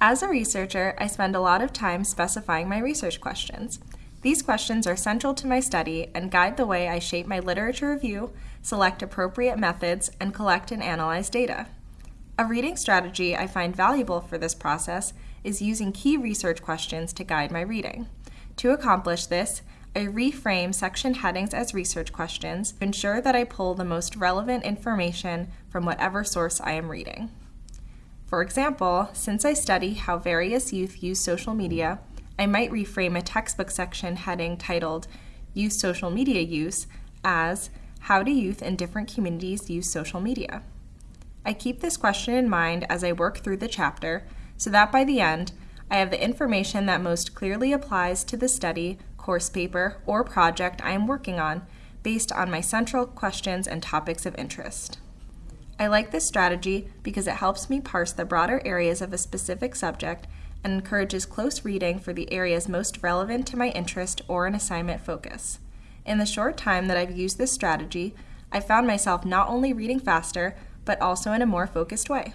As a researcher, I spend a lot of time specifying my research questions. These questions are central to my study and guide the way I shape my literature review, select appropriate methods, and collect and analyze data. A reading strategy I find valuable for this process is using key research questions to guide my reading. To accomplish this, I reframe section headings as research questions to ensure that I pull the most relevant information from whatever source I am reading. For example, since I study how various youth use social media, I might reframe a textbook section heading titled Youth Social Media Use as How do Youth in Different Communities Use Social Media? I keep this question in mind as I work through the chapter so that by the end, I have the information that most clearly applies to the study course paper, or project I am working on based on my central questions and topics of interest. I like this strategy because it helps me parse the broader areas of a specific subject and encourages close reading for the areas most relevant to my interest or an assignment focus. In the short time that I've used this strategy, I found myself not only reading faster, but also in a more focused way.